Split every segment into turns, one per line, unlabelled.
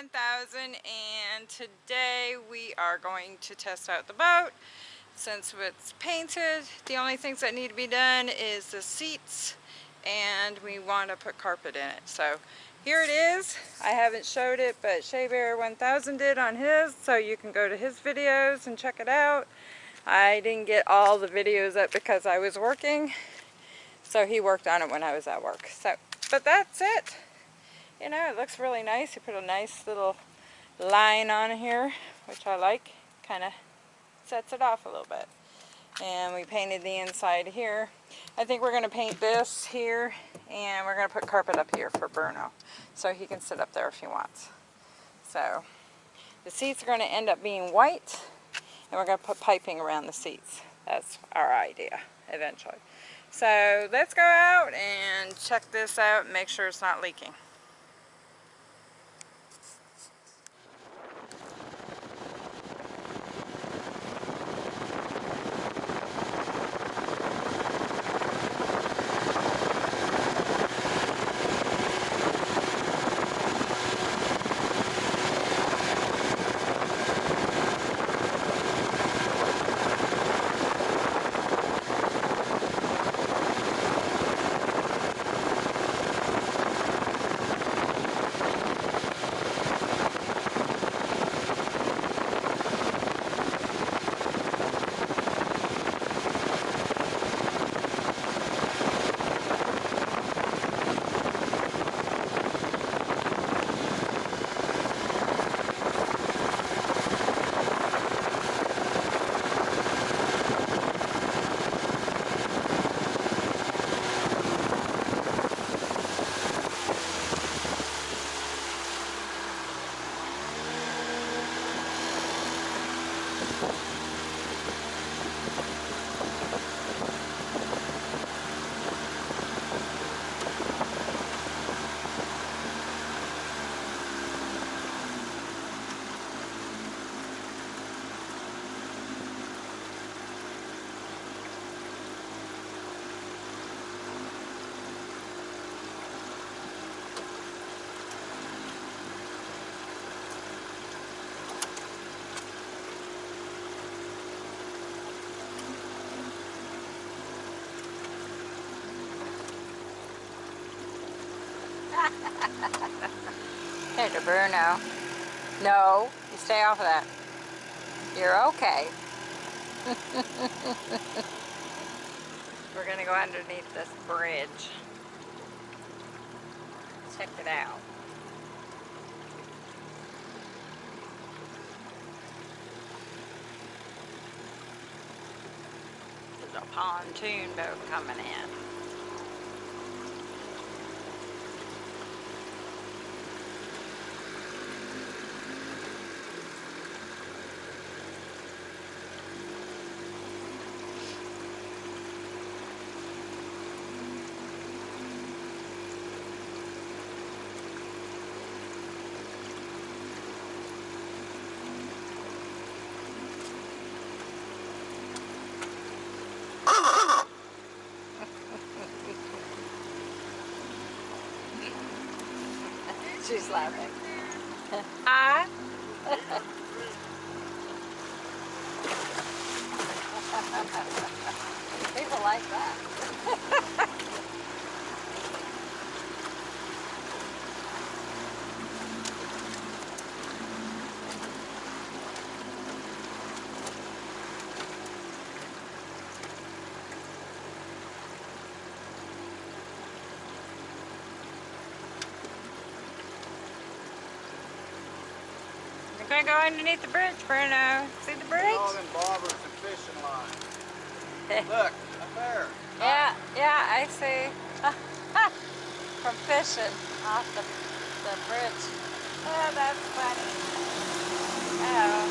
1000 and today we are going to test out the boat since it's painted. The only things that need to be done is the seats and we want to put carpet in it. So here it is. I haven't showed it, but Shea Bear 1000 did on his, so you can go to his videos and check it out. I didn't get all the videos up because I was working, so he worked on it when I was at work. So, but that's it. You know, it looks really nice. He put a nice little line on here, which I like. Kind of sets it off a little bit. And we painted the inside here. I think we're going to paint this here and we're going to put carpet up here for Bruno so he can sit up there if he wants. So the seats are going to end up being white and we're going to put piping around the seats. That's our idea eventually. So let's go out and check this out make sure it's not leaking. Hey, to Bruno. No, you stay off of that. You're okay. We're gonna go underneath this bridge. Check it out. There's a pontoon boat coming in. She's laughing. Hi. People like that. gonna go underneath the bridge, Bruno. See the bridge?
All them bobbers and fishing lines. Look, up there.
Yeah, yeah, I see. From fishing off the, the bridge. Oh, that's funny. Oh.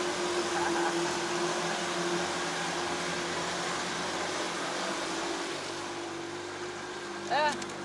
uh.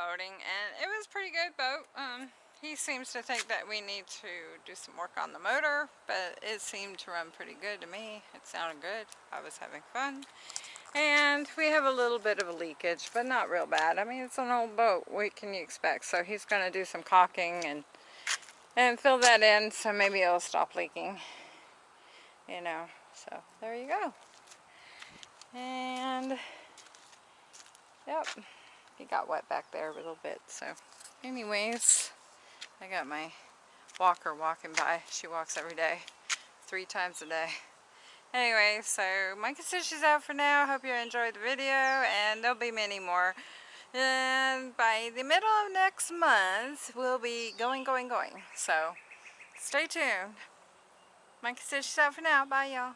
Boating and it was pretty good boat. Um, he seems to think that we need to do some work on the motor, but it seemed to run pretty good to me. It sounded good. I was having fun. And we have a little bit of a leakage, but not real bad. I mean, it's an old boat. What can you expect? So he's going to do some caulking and and fill that in so maybe it'll stop leaking. You know, so there you go. And, yep, he got wet back there a little bit. So anyways, I got my walker walking by. She walks every day, three times a day. Anyway, so Micah says she's out for now. Hope you enjoyed the video, and there'll be many more. And by the middle of next month, we'll be going, going, going. So stay tuned. Micah says she's out for now. Bye, y'all.